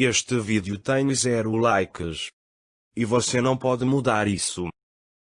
Este vídeo tem zero likes. E você não pode mudar isso.